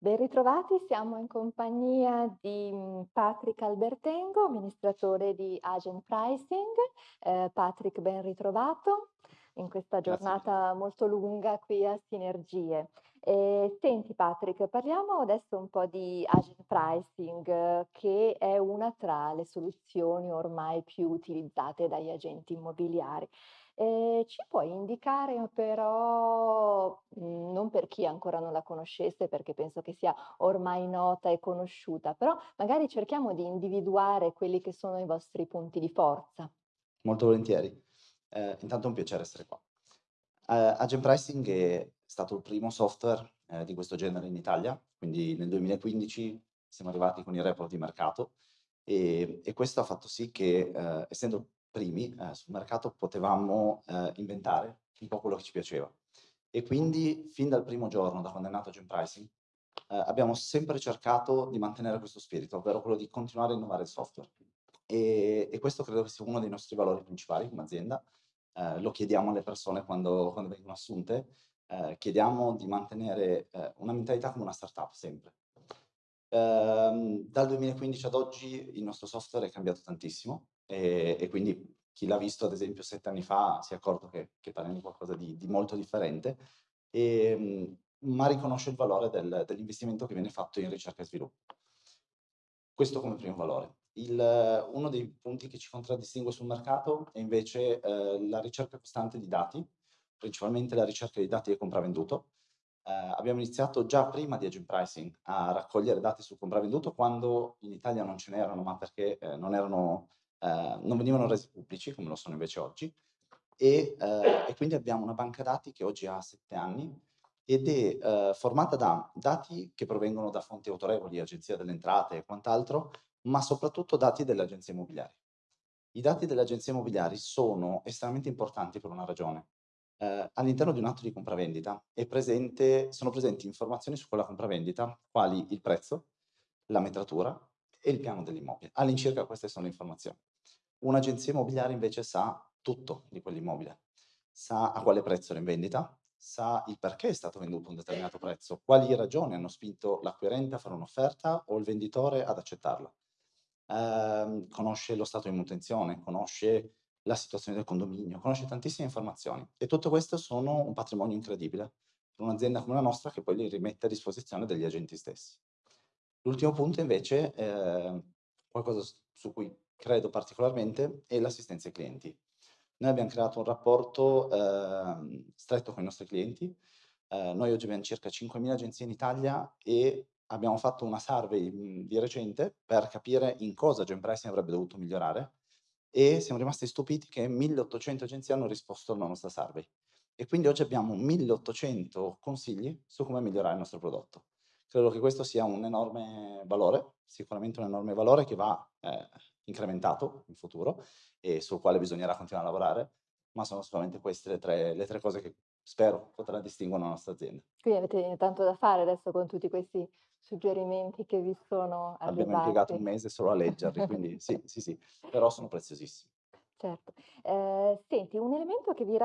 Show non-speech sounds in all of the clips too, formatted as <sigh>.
Ben ritrovati, siamo in compagnia di, mhmm, Patrick Albertengo, amministratore di Agent Pricing. Ehm, Patrick ben ritrovato in questa Grazie giornata molto lunga qui a Sinergie. Ehm, senti Patrick, parliamo adesso un po' di Agent Pricing, eh, che è una tra le soluzioni ormai più utilizzate dagli agenti immobiliari. Ehm, ci puoi indicare però, mhmm, non per chi ancora non la conoscesse, perché penso che sia ormai nota e conosciuta, però magari cerchiamo di individuare quelli che sono i vostri punti di forza. Molto volentieri. Ehm, intanto è un piacere essere qua. Ehm, Agent Pricing è stato il primo software, ehm, di questo genere in Italia, quindi nel 2015 siamo arrivati con il report di mercato, ehm, e questo ha fatto sì che, ehm, essendo primi, ehm, sul mercato potevamo, ehm, inventare un po' quello che ci piaceva. E quindi fin dal primo giorno, da quando è nato Agent Pricing, ehm, abbiamo sempre cercato di mantenere questo spirito, ovvero quello di continuare a innovare il software. E e questo credo che sia uno dei nostri valori principali come azienda. Ehm, lo chiediamo alle persone quando quando vengono assunte, ehm, chiediamo di mantenere, ehm, una mentalità come una startup sempre. Ehm, dal 2015 ad oggi il nostro software è cambiato tantissimo, e e quindi chi l'ha visto ad esempio 7 anni fa si è accorto che che parliamo di qualcosa di di molto differente, ehm, ma riconosce il valore del dell'investimento che viene fatto in ricerca e sviluppo. Questo come primo valore. Il uno dei punti che ci contraddistingue sul mercato è invece, ehm, la ricerca costante di dati, principalmente la ricerca di dati del compravendito. Ehm, abbiamo iniziato già prima di Agent Pricing a raccogliere dati sul compravendito quando in Italia non ce n'erano, ma perché, ehm, non erano ehm, non venivano resi pubblici come lo sono invece oggi. E, ehm, e quindi abbiamo una banca dati che oggi ha 7 anni ed è, ehm, formata da dati che provengono da fonti autorevoli, Agenzia delle Entrate e quant'altro, ma soprattutto dati delle agenzie immobiliari. I dati delle agenzie immobiliari sono estremamente importanti per una ragione. Ehm, all'interno di un atto di compravendita presente sono presenti informazioni su quella compravendita, quali il prezzo, la metratura e il piano dell'immobile. All'incirca queste sono le informazioni. Un'agenzia immobiliare invece sa tutto di quell'immobile, sa a quale prezzo è in vendita, sa il perché è stato venduto a un determinato prezzo, quali ragioni hanno spinto l'acquirente a fare un'offerta o il venditore ad accettarla. Ehm, conosce lo stato di manutenzione, conosce la situazione del condominio, conosce tantissime informazioni e tutto questo sono un patrimonio incredibile per un'azienda come la nostra che poi li rimette a disposizione degli agenti stessi. L'ultimo punto invece, ehm, qualcosa su cui credo particolarmente, è l'assistenza ai clienti. Noi abbiam creato un rapporto, ehm, stretto con i nostri clienti. Ehm, noi oggi abbiam circa 5000 agenzie in Italia e abbiamo fatto una survey, mhmm, di recente per capire in cosa Genpricing avrebbe dovuto migliorare e siamo rimasti stupiti che 1800 agenzie hanno risposto alla nostra survey. E quindi oggi abbiamo 1800 consigli su come migliorare il nostro prodotto. Credo che questo sia un enorme valore, sicuramente un enorme valore che va, ehm, incrementato in futuro e sul quale bisognerà continuare a lavorare, ma sono sicuramente queste le 3 le 3 cose che spero contraddistinguono la nostra azienda. Quindi avete tanto da fare adesso con tutti questi suggerimenti che vi sono Abbiamo impiegato arrivati. 1 mese solo a leggerli, quindi <laughs> sì, sì, sì, però sono preziosissimi. Certo. Ehm, senti, un elemento che vi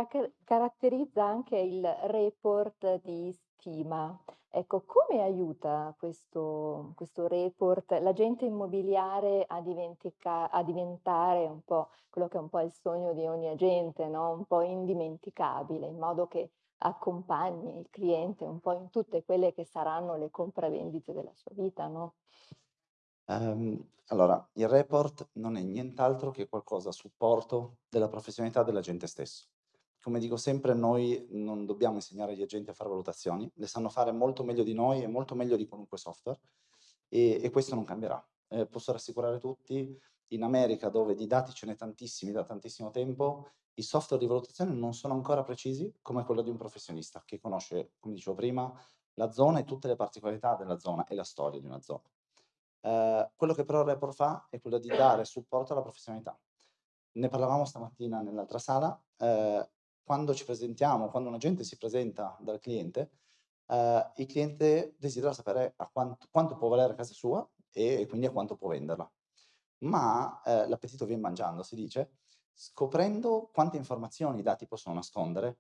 caratterizza anche è il report di stima. Ecco, come aiuta questo questo report l'agente immobiliare a a diventare un po' quello che è un po' il sogno di ogni agente, no, un po' indimenticabile, in modo che accompagni il cliente un po' in tutte quelle che saranno le compravendite della sua vita, no? Ehm, allora, il report non è nient'altro che qualcosa a supporto della professionalità dell'agente stesso. Come dico sempre, noi non dobbiamo insegnare agli agenti a fare valutazioni, le sanno fare molto meglio di noi e molto meglio di qualunque software e, e questo non cambierà. Eh, posso rassicurare tutti, in America dove di dati ce n'è tantissimi da tantissimo tempo, i software di valutazione non sono ancora precisi come quello di un professionista che conosce, come dicevo prima, la zona e tutte le particolarità della zona e la storia di una zona. Ehm, quello che però il report fa è quello di dare supporto alla professionalità. Ne parlavamo stamattina nell'altra sala, ehm, quando ci presentiamo, quando un agente si presenta dal cliente, ehm, il cliente desidera sapere a quanto quanto può valere casa sua e quindi a quanto può venderla. Ma, ehm, l'appetito vien mangiando, si dice, scoprendo quante informazioni i dati possono nascondere,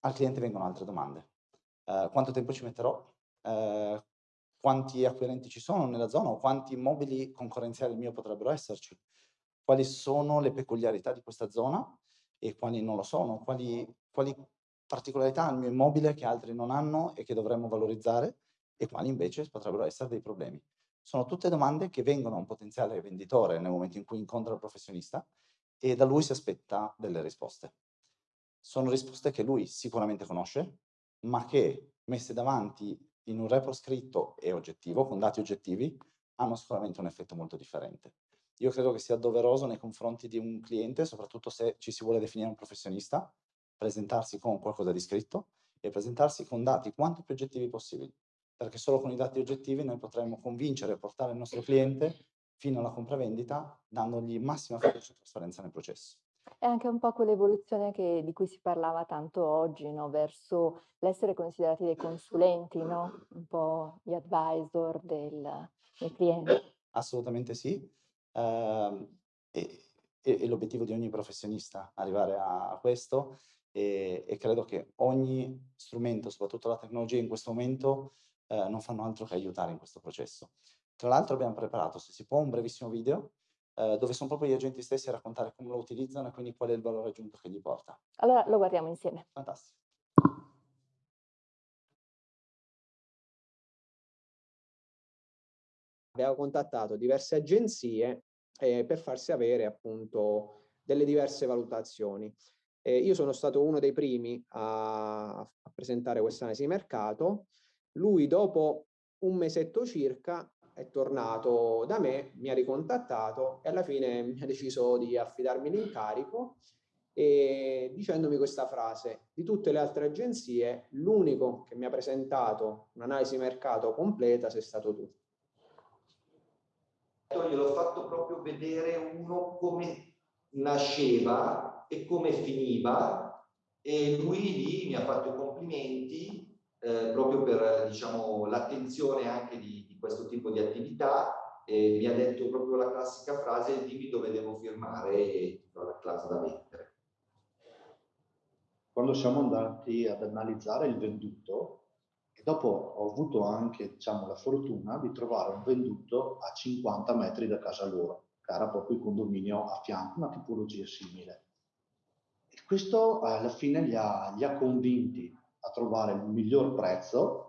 al cliente vengono altre domande. Ehm, quanto tempo ci metterò? Ehm, quanti acquirenti ci sono nella zona o quanti immobili concorrenziali al mio potrebbero esserci, quali sono le peculiarità di questa zona e quali non lo sono, quali, quali particolarità ha il mio immobile che altri non hanno e che dovremmo valorizzare e quali invece potrebbero essere dei problemi. Sono tutte domande che vengono a un potenziale venditore nel momento in cui incontra il professionista e da lui si aspetta delle risposte. Sono risposte che lui sicuramente conosce, ma che messe davanti in un report scritto e oggettivo, con dati oggettivi, hanno sicuramente un effetto molto differente. Io credo che sia doveroso nei confronti di un cliente, soprattutto se ci si vuole definire un professionista, presentarsi con qualcosa di scritto e presentarsi con dati quanto più oggettivi possibili, perché solo con i dati oggettivi noi potremo convincere e portare il nostro cliente fino alla compravendita, dandogli massima fiducia e trasparenza nel processo. È anche un po' quell'evoluzione di cui si parlava tanto oggi, no? verso l'essere considerati dei consulenti, no? un po' gli advisor del, del cliente. Assolutamente sì. Uh, e, e, e l'obiettivo di ogni professionista arrivare a, a questo e, e, credo che ogni strumento, soprattutto la tecnologia in questo momento, eh, non fanno altro che aiutare in questo processo. Tra l'altro abbiamo preparato, se si può, un brevissimo video eh, dove sono proprio gli agenti stessi a raccontare come lo utilizzano e quindi qual è il valore aggiunto che gli porta. Allora lo guardiamo insieme. Fantastico. Abbiamo contattato diverse agenzie eh, per farsi avere appunto delle diverse valutazioni. Eh, io sono stato uno dei primi a, a presentare questa analisi di mercato. Lui dopo un mesetto circa è tornato da me, mi ha ricontattato e alla fine <laughs> mi ha deciso di affidarmi l'incarico e dicendomi questa frase, di tutte le altre agenzie l'unico che mi ha presentato un'analisi mercato completa sei stato tu. Gliel'ho fatto proprio vedere uno come nasceva e come finiva e lui lì mi ha fatto i complimenti eh, proprio per diciamo, l'attenzione anche di, questo tipo di attività e mi ha detto proprio la classica frase dimmi dove devo firmare e do la classe da mettere. Quando siamo andati ad analizzare il venduto, e dopo ho avuto anche diciamo, la fortuna di trovare un venduto a 50 metri da casa loro, che era proprio il condominio a fianco, una tipologia simile. E questo alla fine li ha, li ha convinti a trovare il miglior prezzo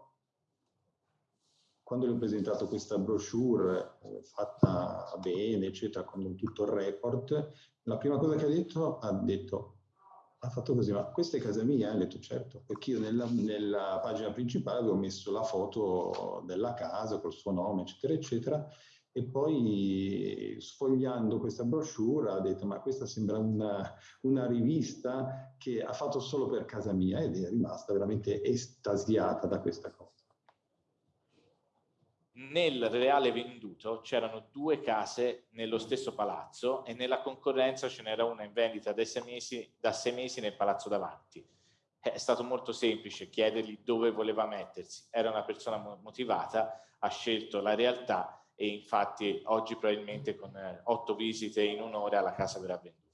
quando gli ho presentato questa brochure eh, fatta bene, eccetera, con tutto il report, la prima cosa che ha detto, ha detto, ha fatto così, ma questa è casa mia? Ha detto certo, perché io nella, nella pagina principale avevo messo la foto della casa col suo nome, eccetera, eccetera, e poi sfogliando questa brochure ha detto ma questa sembra una, una, rivista che ha fatto solo per casa mia ed è rimasta veramente estasiata da questa cosa nel reale venduto c'erano due case nello stesso palazzo e nella concorrenza ce n'era una in vendita da sei, mesi, da sei mesi nel palazzo davanti. È stato molto semplice chiedergli dove voleva mettersi. Era una persona motivata, ha scelto la realtà e infatti oggi probabilmente con eh, otto visite in un'ora la casa verrà venduta.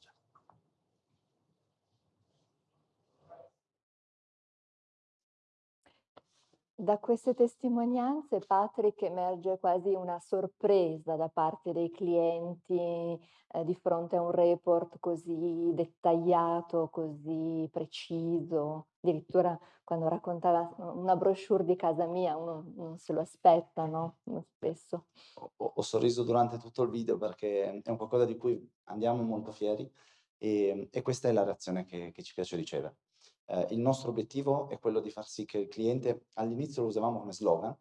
Da queste testimonianze, Patrick, emerge quasi una sorpresa da parte dei clienti eh, di fronte a un report così dettagliato, così preciso. Addirittura quando raccontava una brochure di casa mia, uno non se lo aspetta, no? Spesso. Ho, ho sorriso durante tutto il video perché è un qualcosa di cui andiamo molto fieri e, e questa è la reazione che, che ci piace ricevere. Eh, il nostro obiettivo è quello di far sì che il cliente, all'inizio lo usavamo come slogan,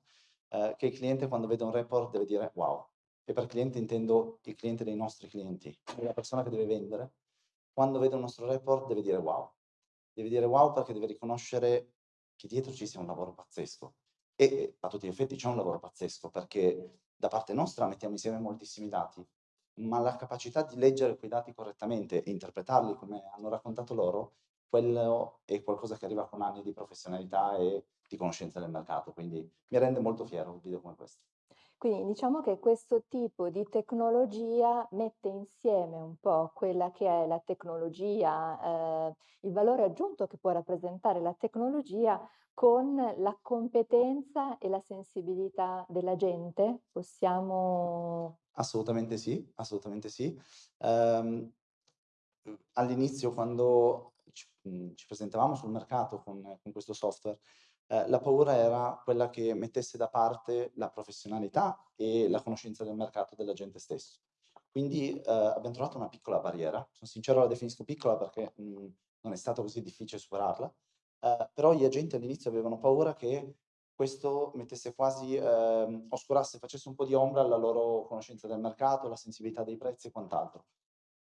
eh, che il cliente quando vede un report deve dire wow. E per cliente intendo il cliente dei nostri clienti, la persona che deve vendere, quando vede un nostro report deve dire wow. Deve dire wow perché deve riconoscere che dietro ci sia un lavoro pazzesco. E a tutti gli effetti c'è un lavoro pazzesco perché da parte nostra mettiamo insieme moltissimi dati, ma la capacità di leggere quei dati correttamente e interpretarli come hanno raccontato loro quello è qualcosa che arriva con anni di professionalità e di conoscenza del mercato, quindi mi rende molto fiero un video come questo. Quindi diciamo che questo tipo di tecnologia mette insieme un po' quella che è la tecnologia, ehm, il valore aggiunto che può rappresentare la tecnologia con la competenza e la sensibilità della gente? Possiamo Assolutamente sì, assolutamente sì. Mhmm, all'inizio quando ci presentavamo sul mercato con con questo software, ehm, la paura era quella che mettesse da parte la professionalità e la conoscenza del mercato dell'agente stesso. Quindi, ehm, abbiam trovato una piccola barriera. Son sincero la definisco piccola perché, mhmm, non è stato così difficile superarla, ehm, però gli agenti all'inizio avevano paura che questo mettesse quasi ehm, oscurasse, facesse un po' di ombra alla loro conoscenza del mercato, la sensibilità dei prezzi e quant'altro.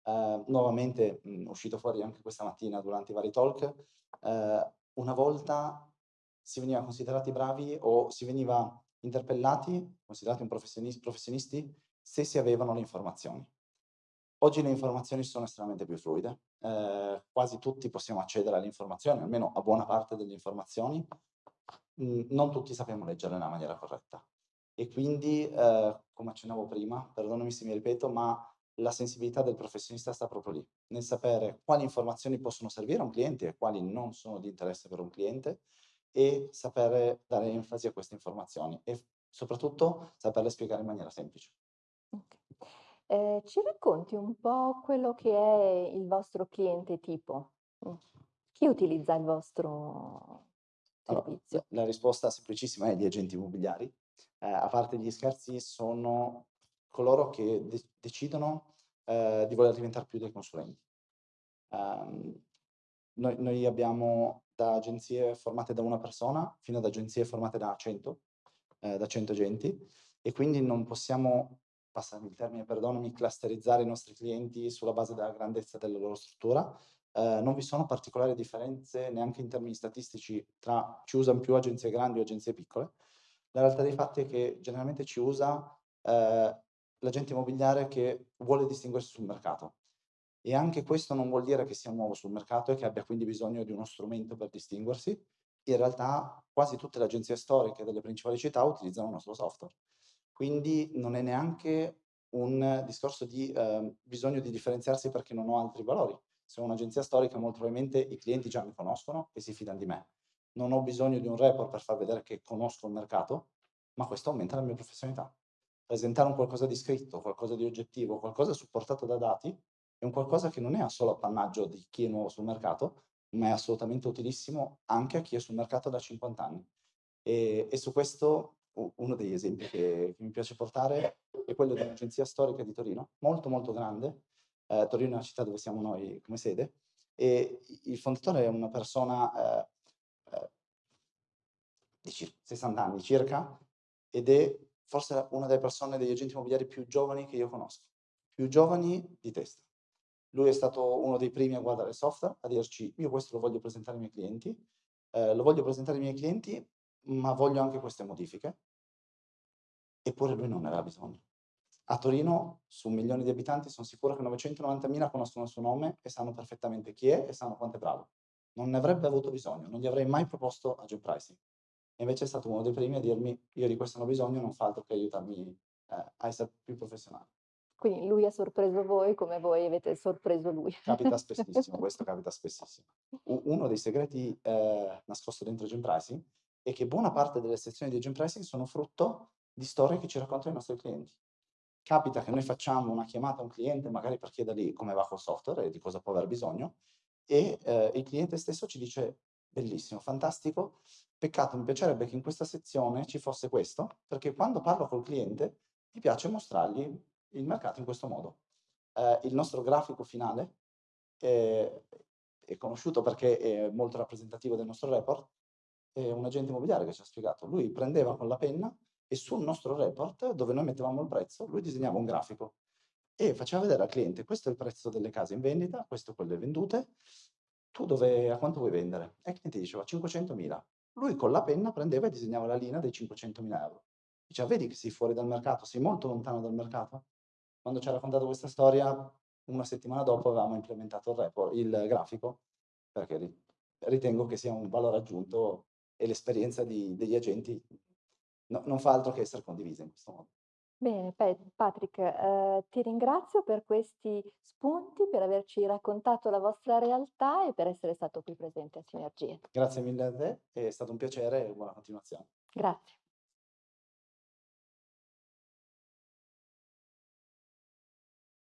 Ehm, nuovamente, mhmm, uscito fuori anche questa mattina durante i vari talk, ehm, una volta si veniva considerati bravi o si veniva interpellati, considerati un professionis professionisti, se si avevano le informazioni. Oggi le informazioni sono estremamente più fluide, ehm, quasi tutti possiamo accedere alle informazioni, almeno a buona parte delle informazioni. Mhmm, non tutti sappiamo leggerle nella maniera corretta e quindi, ehm, come accennavo prima, perdonami se mi ripeto, ma la sensibilità del professionista sta proprio lì, nel sapere quali informazioni possono servire a un cliente e quali non sono di interesse per un cliente e sapere dare enfasi a queste informazioni e soprattutto saperle spiegare in maniera semplice. Okay. Ehm, ci racconti un po' quello che è il vostro cliente tipo? Mh. Chi utilizza il vostro Allora, servizio? la la risposta semplicissima è gli agenti immobiliari. Ehm, a parte gli scherzi, sono coloro che de decidono, ehm, di voler diventar più dei consulenti. Ehm, noi noi abbiamo da agenzie formate da 1 persona, fino ad agenzie formate da 100, ehm, da 100 agenti e quindi non possiamo, passami il termine, perdonami, clusterizzare i nostri clienti sulla base della grandezza della loro struttura. Ehm, non vi sono particolari differenze, neanche in termini statistici, tra ci usan più agenzie grandi o agenzie piccole. La realtà dei fatti è che generalmente ci usa, ehm, l'agente immobiliare che vuole distinguersi sul mercato. E anche questo non vuol dire che sia nuovo sul mercato e che abbia quindi bisogno di uno strumento per distinguersi. In realtà quasi tutte le agenzie storiche delle principali città utilizzano il nostro software. Quindi non è neanche un discorso di, ehm, bisogno di differenziarsi perché non ho altri valori. Se ho un'agenzia storica molto probabilmente i clienti già mi conoscono e si fidan di me. Non ho bisogno di un report per far vedere che conosco il mercato, ma questo aumenta la mia professionalità. Presentare un qualcosa di scritto, qualcosa di oggettivo, qualcosa supportato da dati, è un qualcosa che non è solo appannaggio di chi è nuovo sul mercato, ma è assolutamente utilissimo anche a chi è sul mercato da 50 anni. E e su questo uno degli esempi che che mi piace portare è quello di un'agenzia storica di Torino, molto, molto grande. Ehm, Torino è una città dove siamo noi come sede e il fondatore è una persona, ehm, ehm di cir 60 anni circa, ed è forse una delle persone, degli agenti immobiliari più giovani che io conosco. Più giovani di testa. Lui è stato uno dei primi a guardare il software, a dirci: "Io questo lo voglio presentare ai miei clienti, ehm, lo voglio presentare ai miei clienti, ma voglio anche queste modifiche". Eppure lui non ne aveva bisogno. A Torino, su 1.000.000 di abitanti, son sicuro che 990.000 conoscono il suo nome e sanno perfettamente chi è e sanno quanto è bravo. Non ne avrebbe avuto bisogno, non gli avrei mai proposto Agent Pricing. E invece è stato uno dei primi a dirmi: "Io di questo non ho bisogno, non fa altro che aiutarmi, ehm, a esser più professionale". Quindi lui ha sorpreso voi come voi avete sorpreso lui. Capita <laughs> spessissimo, questo capita spessissimo. Uno dei segreti, ehm, nascosto dentro Agent Pricing è che buona parte delle sezioni di Agent Pricing sono frutto di storie che ci raccontano i nostri clienti. Capita che noi facciamo una chiamata a un cliente, magari per chiedergli come va col software e di cosa può aver bisogno, e, ehm, il cliente stesso ci dice: "Bellissimo, fantastico, peccato, mi piacerebbe che in questa sezione ci fosse questo, perché quando parlo col cliente mi piace mostrargli il mercato in questo modo". Ehm, il nostro grafico finale, ehm, è conosciuto perché è molto rappresentativo del nostro report, è un agente immobiliare che ci ha spiegato. Lui prendeva con la penna e sul nostro report, dove noi mettevamo il prezzo, lui disegnava un grafico e faceva vedere al cliente: "Questo è il prezzo delle case in vendita, questo quelle vendute, tu dove a quanto vuoi vendere?" E il cliente diceva: "500.000". Lui con la penna prendeva e disegnava la linea dei 500.000 €. Diceva: "Vedi che sei fuori dal mercato, sei molto lontano dal mercato?" Quando ci ha raccontato questa storia, una settimana dopo avevamo implementato il repo il grafico, perché ri ritengo che sia un valore aggiunto e l'esperienza di degli agenti no non fa altro che esser condivisa in questo modo. Bene, Pe- Patrick, eh, ti ringrazio per questi spunti, per averci raccontato la vostra realtà e per essere stato qui presente a Sinergie. Grazie mille a te, è stato un piacere e buona continuazione. Grazie.